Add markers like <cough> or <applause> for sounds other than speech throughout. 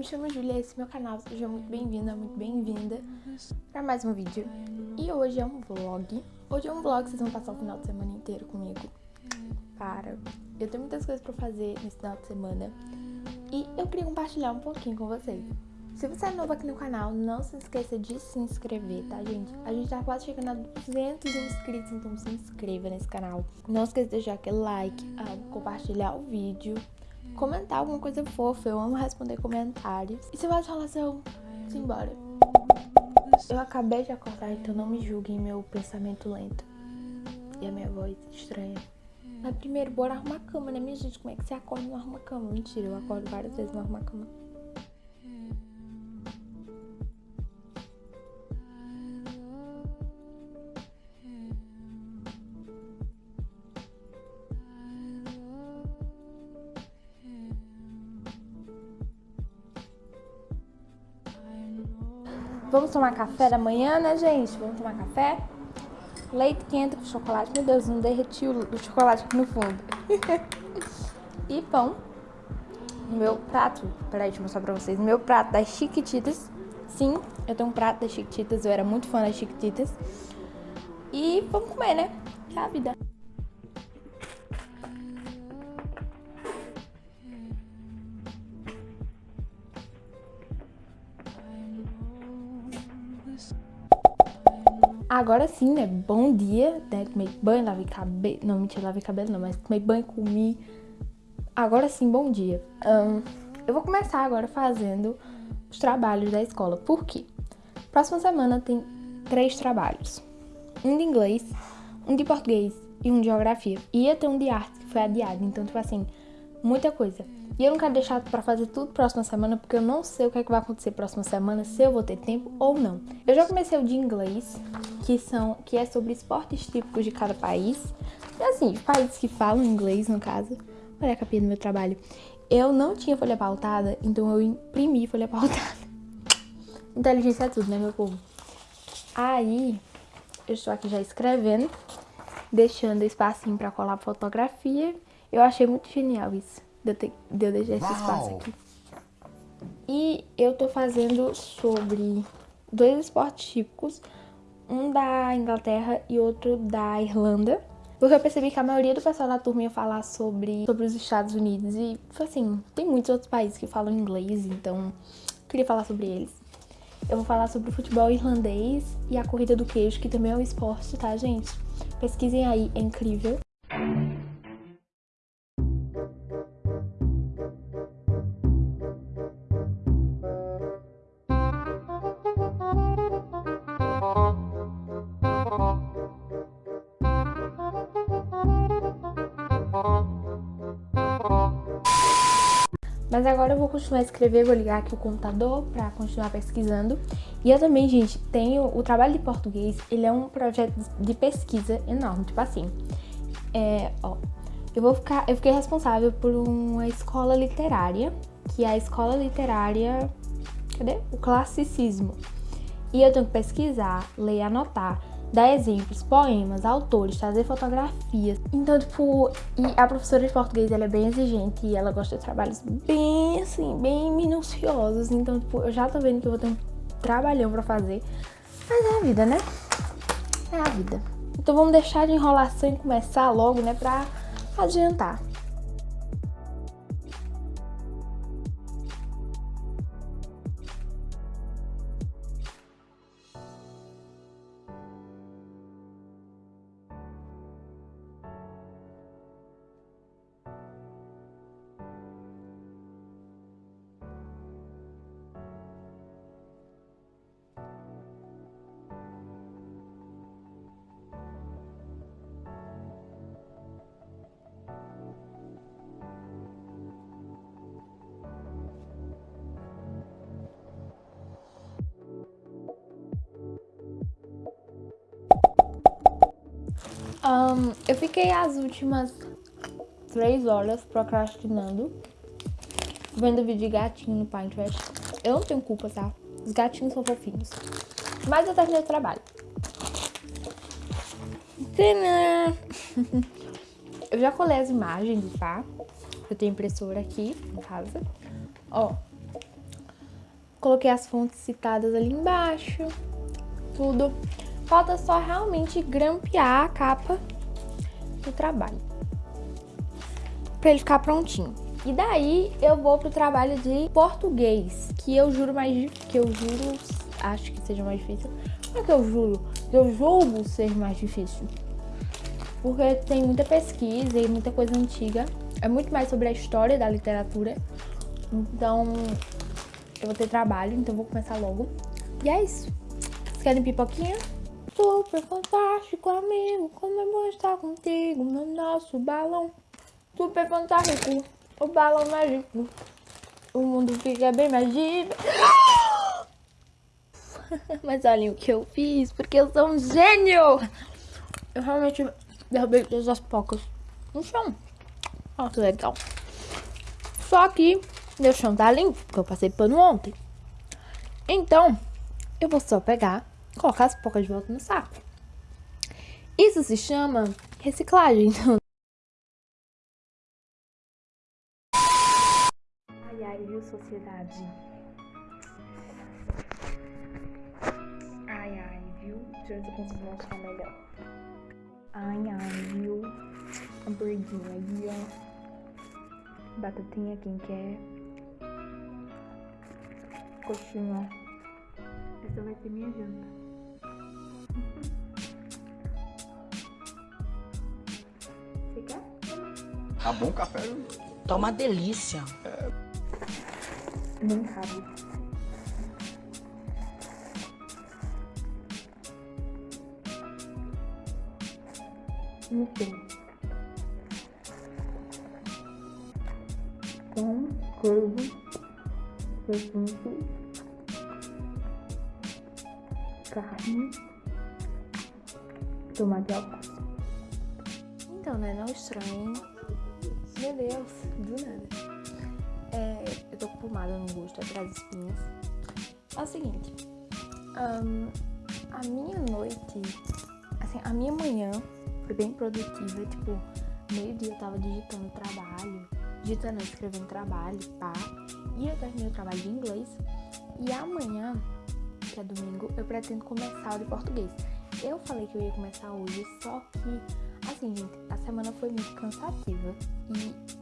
me chamo Julia, esse é meu canal, seja muito bem-vinda, muito bem-vinda para mais um vídeo. E hoje é um vlog, hoje é um vlog, vocês vão passar o final de semana inteiro comigo. Para, eu tenho muitas coisas para fazer nesse final de semana e eu queria compartilhar um pouquinho com vocês. Se você é novo aqui no canal, não se esqueça de se inscrever, tá, gente? A gente tá quase chegando a 200 inscritos, então se inscreva nesse canal. Não esqueça de deixar aquele like, ah, compartilhar o vídeo, comentar alguma coisa fofa. Eu amo responder comentários. E se vai de relação, simbora. Eu acabei de acordar, então não me julguem meu pensamento lento. E a minha voz estranha. Mas primeiro, bora arrumar a cama, né, minha gente? Como é que você acorda e não arruma a cama? Mentira, eu acordo várias vezes e não arrumo a cama. Vamos tomar café da manhã, né, gente? Vamos tomar café? Leite quente com chocolate. Meu Deus, não derretiu o chocolate aqui no fundo. <laughs> e pão. No meu prato. Peraí, deixa eu mostrar pra vocês. No meu prato das Chiquititas. Sim, eu tenho um prato das Chiquititas. Eu era muito fã das Chiquititas. E vamos comer, né? Que é a vida. Agora sim, né? Bom dia, né? Tomei banho, lavei cabelo. Não, mentira, lavei cabelo não, mas tomei banho, comi. Agora sim, bom dia. Um, eu vou começar agora fazendo os trabalhos da escola. Por quê? Próxima semana tem três trabalhos: um de inglês, um de português e um de geografia. Ia ter um de arte que foi adiado, então, tipo assim, muita coisa. E eu não quero deixar para fazer tudo próxima semana, porque eu não sei o que, é que vai acontecer próxima semana, se eu vou ter tempo ou não. Eu já comecei o de inglês, que, são, que é sobre esportes típicos de cada país. E assim, países que falam inglês, no caso. Olha a capinha do meu trabalho. Eu não tinha folha pautada, então eu imprimi folha <laughs> pautada. Inteligência é tudo, né, meu povo? Aí, eu estou aqui já escrevendo, deixando espacinho para colar fotografia. Eu achei muito genial isso de eu, ter, de eu deixar esse espaço aqui. E eu tô fazendo sobre dois esportes típicos, um da Inglaterra e outro da Irlanda. Porque eu percebi que a maioria do pessoal da turma ia falar sobre, sobre os Estados Unidos. E, assim, tem muitos outros países que falam inglês, então queria falar sobre eles. Eu vou falar sobre o futebol irlandês e a corrida do queijo, que também é um esporte, tá, gente? Pesquisem aí, é incrível. Mas agora eu vou continuar a escrever, vou ligar aqui o computador para continuar pesquisando. E eu também, gente, tenho o trabalho de português, ele é um projeto de pesquisa enorme, tipo assim. É, ó, eu vou ficar, eu fiquei responsável por uma escola literária, que é a escola literária, cadê? O classicismo. E eu tenho que pesquisar, ler anotar dar exemplos, poemas, autores, trazer fotografias. Então, tipo, e a professora de português, ela é bem exigente e ela gosta de trabalhos bem, assim, bem minuciosos. Então, tipo, eu já tô vendo que eu vou ter um trabalhão pra fazer. Mas é a vida, né? É a vida. Então vamos deixar de enrolação e começar logo, né, pra adiantar. Um, eu fiquei as últimas três horas procrastinando, vendo vídeo de gatinho no Pinterest. Eu não tenho culpa, tá? Os gatinhos são fofinhos. Mas eu terminei o trabalho. <laughs> Eu já colei as imagens, tá? Eu tenho impressora aqui em casa. Ó, Coloquei as fontes citadas ali embaixo. Tudo. Falta só realmente grampear a capa do trabalho. Pra ele ficar prontinho. E daí eu vou pro trabalho de português, que eu juro mais que eu juro, acho que seja mais difícil. Não é que eu juro, eu julgo ser mais difícil. Porque tem muita pesquisa e muita coisa antiga. É muito mais sobre a história da literatura. Então, eu vou ter trabalho, então eu vou começar logo. E é isso. Vocês querem pipoquinha? Super fantástico, amigo. Como é bom estar contigo no nosso balão. Super fantástico o balão mágico. O mundo fica bem mais <laughs> Mas olhem o que eu fiz, porque eu sou um gênio! Eu realmente derrubei todas as pocas no chão. Olha que legal. Só que meu chão tá limpo, porque eu passei pano ontem. Então, eu vou só pegar, colocar as pocas de volta no saco. Isso se chama reciclagem. viu, sociedade? Ai, ai, viu? Deixa eu ver se eu consigo mostrar melhor. Ai, ai, viu? Hamburguinho aí, ó. Batatinha, quem quer. Coxinha. Essa vai ser minha janta. Você quer? Tá bom café? Tá uma delícia. É. Nem cabe. Enfim. Pão, queijo, presunto, carne, tomate alface. Então, né? Não estranho. Meu Deus, do nada. É, eu tô com pomada no rosto atrás das espinhas. É o seguinte, um, a minha noite, assim, a minha manhã foi bem produtiva, tipo, meio-dia eu tava digitando trabalho, digitando, escrevendo trabalho, pá, e eu terminei o trabalho de inglês, e amanhã, que é domingo, eu pretendo começar o de português. Eu falei que eu ia começar hoje, só que, assim, gente, a semana foi muito cansativa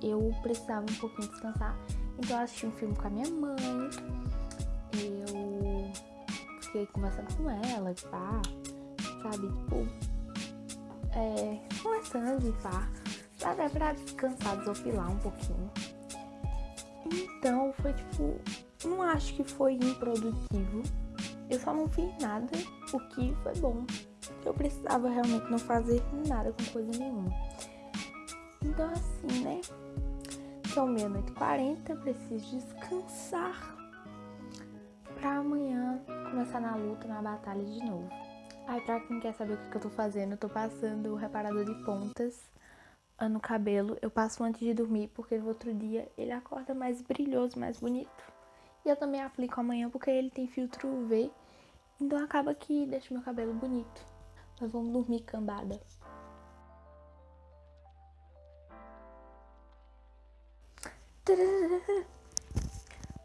e eu precisava um pouquinho descansar. Então eu assisti um filme com a minha mãe, eu fiquei conversando com ela, pá, sabe? Tipo, é, conversando e pá, até pra descansar, desopilar um pouquinho. Então foi tipo, não acho que foi improdutivo. Eu só não fiz nada, o que foi bom. Eu precisava realmente não fazer nada com coisa nenhuma. Então assim, né? São meia-noite e quarenta, preciso descansar pra amanhã começar na luta, na batalha de novo. Aí, pra quem quer saber o que, eu tô fazendo, eu tô passando o reparador de pontas no cabelo. Eu passo antes de dormir, porque no outro dia ele acorda mais brilhoso, mais bonito. E eu também aplico amanhã, porque ele tem filtro UV, então acaba que deixa meu cabelo bonito. Mas vamos dormir cambada.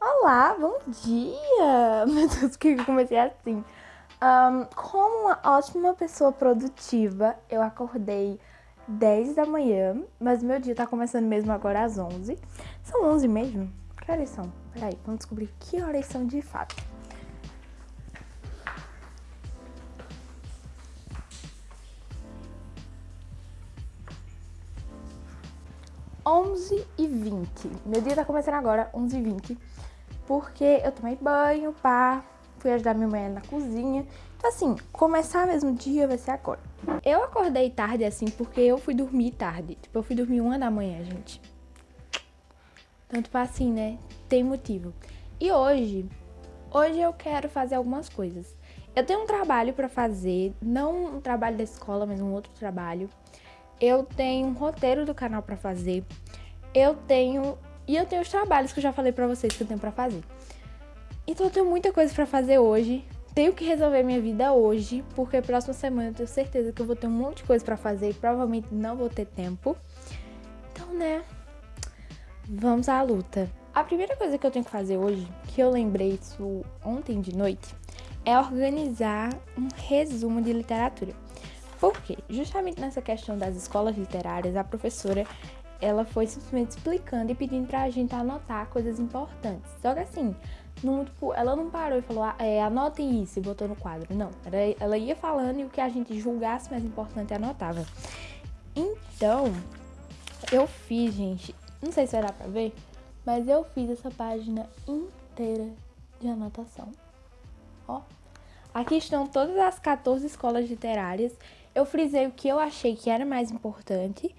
Olá, bom dia! <laughs> Meu Deus, por que eu comecei assim? Um, como uma ótima pessoa produtiva, eu acordei 10 da manhã, mas meu dia tá começando mesmo agora às 11. São 11 mesmo? Que horas são? Peraí, vamos descobrir que horas são de fato. 11 e 20. Meu dia tá começando agora, 11 e 20. Porque eu tomei banho, pá, fui ajudar minha mãe na cozinha. Então assim, começar mesmo o dia vai ser agora. Eu acordei tarde assim porque eu fui dormir tarde. Tipo, eu fui dormir uma da manhã, gente. Tanto pra assim, né? Tem motivo. E hoje, hoje eu quero fazer algumas coisas. Eu tenho um trabalho pra fazer, não um trabalho da escola, mas um outro trabalho eu tenho um roteiro do canal para fazer, eu tenho e eu tenho os trabalhos que eu já falei para vocês que eu tenho para fazer. Então eu tenho muita coisa para fazer hoje. Tenho que resolver minha vida hoje, porque próxima semana eu tenho certeza que eu vou ter um monte de coisa para fazer e provavelmente não vou ter tempo. Então, né? Vamos à luta. A primeira coisa que eu tenho que fazer hoje, que eu lembrei isso ontem de noite, é organizar um resumo de literatura. Por quê? Justamente nessa questão das escolas literárias, a professora ela foi simplesmente explicando e pedindo pra gente anotar coisas importantes. Só que assim, não, tipo, ela não parou e falou, ah, é, anotem isso e botou no quadro. Não, ela ia falando e o que a gente julgasse mais importante anotava. Então, eu fiz, gente, não sei se vai dar pra ver, mas eu fiz essa página inteira de anotação. Ó, aqui estão todas as 14 escolas literárias. Eu frisei o que eu achei que era mais importante.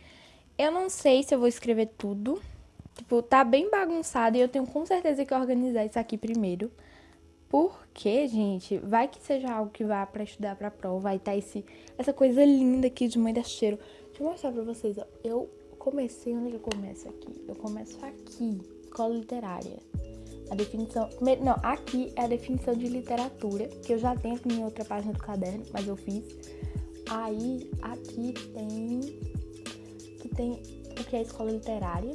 Eu não sei se eu vou escrever tudo. Tipo, tá bem bagunçado e eu tenho com certeza que organizar isso aqui primeiro. Porque, gente, vai que seja algo que vá para estudar pra prova, vai tá esse, essa coisa linda aqui de mãe da cheiro. Deixa eu mostrar pra vocês, ó. Eu comecei, onde é que eu começo aqui? Eu começo aqui, escola literária. A definição, não, aqui é a definição de literatura, que eu já tenho em outra página do caderno, mas eu fiz. Aí, aqui tem, que tem o que é a escola literária.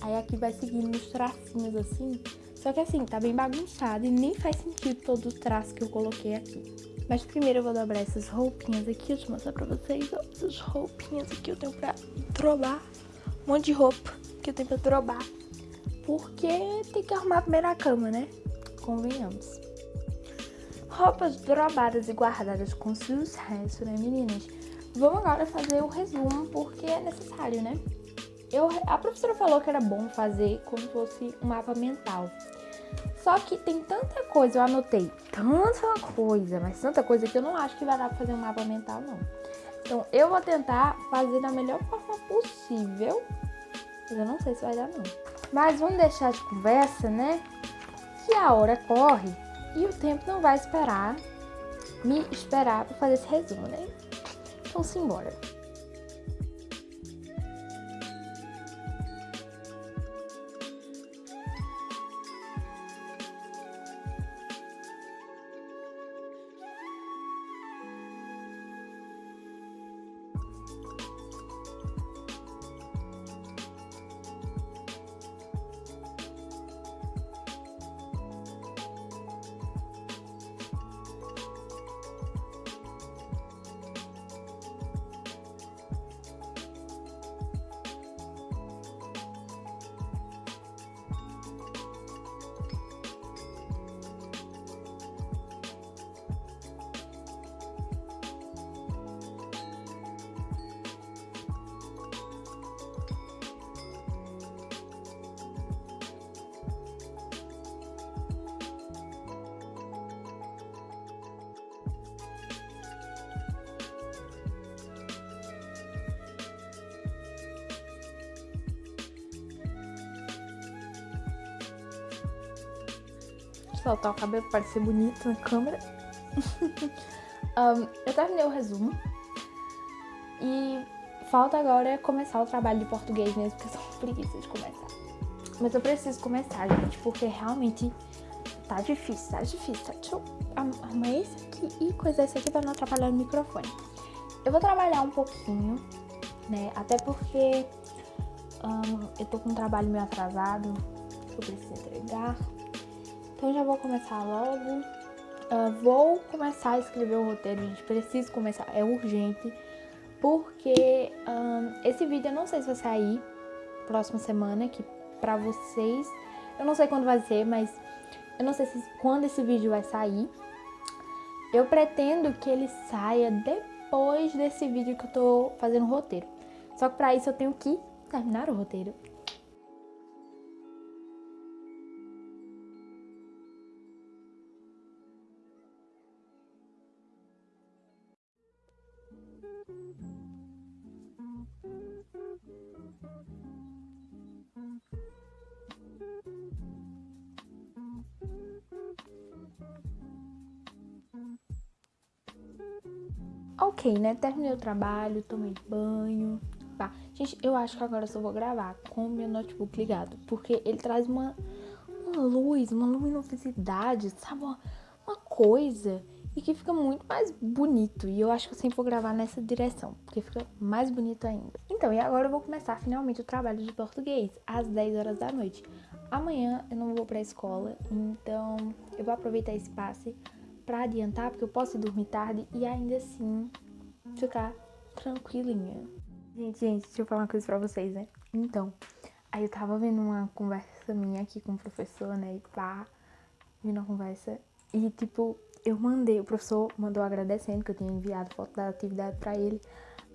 Aí aqui vai seguindo os tracinhos assim. Só que assim, tá bem bagunçado e nem faz sentido todo o traço que eu coloquei aqui. Mas primeiro eu vou dobrar essas roupinhas aqui, deixa eu mostrar pra vocês, ó. Essas roupinhas aqui eu tenho pra drobar. Um monte de roupa que eu tenho pra drobar. Porque tem que arrumar a primeira cama, né? Convenhamos. Roupas drobadas e guardadas com sucesso, né, meninas? Vamos agora fazer o resumo, porque é necessário, né? Eu, a professora falou que era bom fazer como se fosse um mapa mental. Só que tem tanta coisa, eu anotei tanta coisa, mas tanta coisa que eu não acho que vai dar pra fazer um mapa mental, não. Então, eu vou tentar fazer da melhor forma possível, mas eu não sei se vai dar, não. Mas vamos deixar de conversa, né? Que a hora corre e o tempo não vai esperar, me esperar para fazer esse resumo, né? Então, simbora. Soltar o cabelo para parecer bonito na câmera. <laughs> um, eu terminei o resumo. E falta agora começar o trabalho de português mesmo, porque eu sou preguiça de começar. Mas eu preciso começar, gente, porque realmente tá difícil, tá difícil. Tá? Deixa eu arrumar esse aqui e coisar esse aqui pra não atrapalhar o microfone. Eu vou trabalhar um pouquinho, né? Até porque um, eu tô com um trabalho meio atrasado, que eu preciso entregar. Então já vou começar logo. Uh, vou começar a escrever o roteiro, gente. Preciso começar, é urgente. Porque um, esse vídeo eu não sei se vai sair próxima semana, que pra vocês. Eu não sei quando vai ser, mas eu não sei se, quando esse vídeo vai sair. Eu pretendo que ele saia depois desse vídeo que eu tô fazendo o roteiro. Só que pra isso eu tenho que terminar o roteiro. Ok, né? Terminei o trabalho, tomei banho. Tá. Gente, eu acho que agora eu só vou gravar com o meu notebook ligado. Porque ele traz uma, uma luz, uma luminosidade, sabe? Uma, uma coisa. E que fica muito mais bonito. E eu acho que eu sempre vou gravar nessa direção. Porque fica mais bonito ainda. Então, e agora eu vou começar finalmente o trabalho de português. Às 10 horas da noite. amanhã eu não vou pra escola, então eu vou aproveitar esse passe pra adiantar, porque eu posso dormir tarde e ainda assim ficar tranquilinha. Gente, gente, deixa eu falar uma coisa pra vocês, né? Então, aí eu tava vendo uma conversa minha aqui com o professor, né? E pá, vendo a conversa. E, tipo, eu mandei, o professor mandou agradecendo que eu tinha enviado foto da atividade pra ele.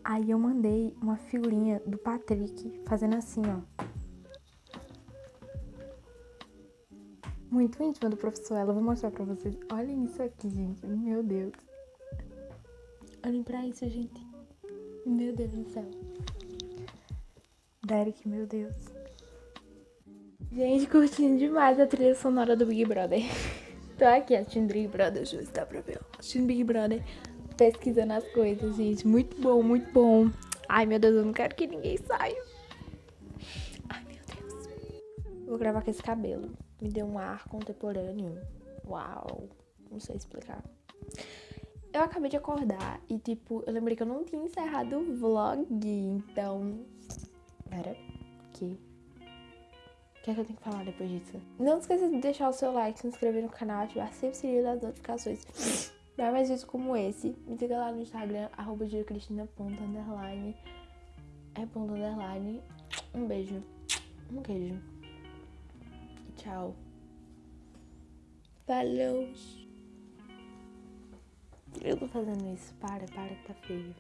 Aí eu mandei uma figurinha do Patrick fazendo assim, ó. Muito íntima do professor, ela vou mostrar pra vocês. Olhem isso aqui, gente. Meu Deus. Olhem pra isso, gente. Meu Deus do céu. Derek, meu Deus. Gente, curtindo demais a trilha sonora do Big Brother. <laughs> Tô aqui assistindo Big Brother, justo, dá pra ver. Assistindo Big Brother, pesquisando as coisas, gente. Muito bom, muito bom. Ai, meu Deus, eu não quero que ninguém saia. Ai, meu Deus. Vou gravar com esse cabelo. Me deu um ar contemporâneo. Uau. Não sei explicar. Eu acabei de acordar e, tipo, eu lembrei que eu não tinha encerrado o vlog. Então. Pera. Que? O que é que eu tenho que falar depois disso? Não esqueça de deixar o seu like, se inscrever no canal, ativar sempre o sininho das notificações. Pra mais vídeos como esse, me siga lá no Instagram, arroba. É ponto underline. Um beijo. Um queijo. Tchau. Falou! Eu tô fazendo isso. Para, para que tá feio.